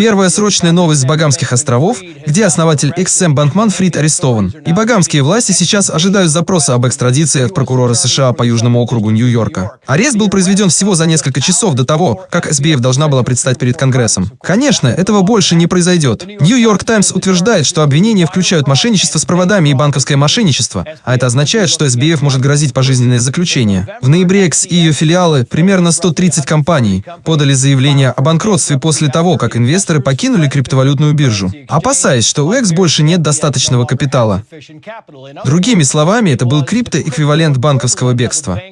Первая срочная новость с Багамских островов, где основатель XM Банкман Фрид арестован. И багамские власти сейчас ожидают запроса об экстрадиции от прокурора США по Южному округу Нью-Йорка. Арест был произведен всего за несколько часов до того, как SBF должна была предстать перед Конгрессом. Конечно, этого больше не произойдет. Нью-Йорк Таймс утверждает, что обвинения включают мошенничество с проводами и банковское мошенничество, а это означает, что SBF может грозить пожизненное заключение. В ноябре X и ее филиалы, примерно 130 компаний, подали заявление о банкротстве после того, как инвесторы покинули криптовалютную биржу, опасаясь, что у X больше нет достаточного капитала. Другими словами, это был криптоэквивалент банковского бегства.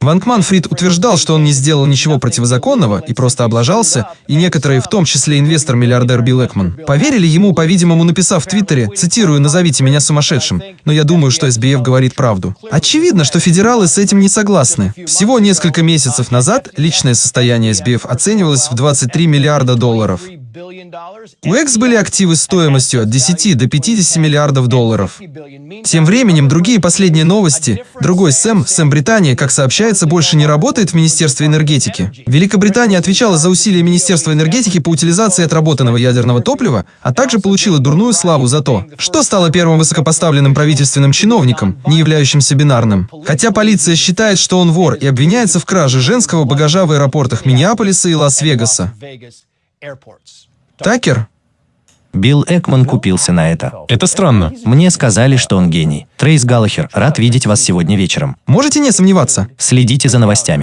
Ванкман Фрид утверждал, что он не сделал ничего противозаконного и просто облажался, и некоторые, в том числе инвестор-миллиардер Билл Экман, поверили ему, по-видимому, написав в Твиттере, цитирую, «назовите меня сумасшедшим», но я думаю, что СБФ говорит правду. Очевидно, что федералы с этим не согласны. Всего несколько месяцев назад личное состояние СБФ оценивалось в 23 миллиарда долларов. У X были активы стоимостью от 10 до 50 миллиардов долларов. Тем временем, другие последние новости. Другой Сэм, Сэм Британия, как сообщается, больше не работает в Министерстве энергетики. Великобритания отвечала за усилия Министерства энергетики по утилизации отработанного ядерного топлива, а также получила дурную славу за то, что стало первым высокопоставленным правительственным чиновником, не являющимся бинарным. Хотя полиция считает, что он вор и обвиняется в краже женского багажа в аэропортах Миннеаполиса и Лас-Вегаса. Такер? Билл Экман купился на это. Это странно. Мне сказали, что он гений. Трейс Галлахер, рад видеть вас сегодня вечером. Можете не сомневаться. Следите за новостями.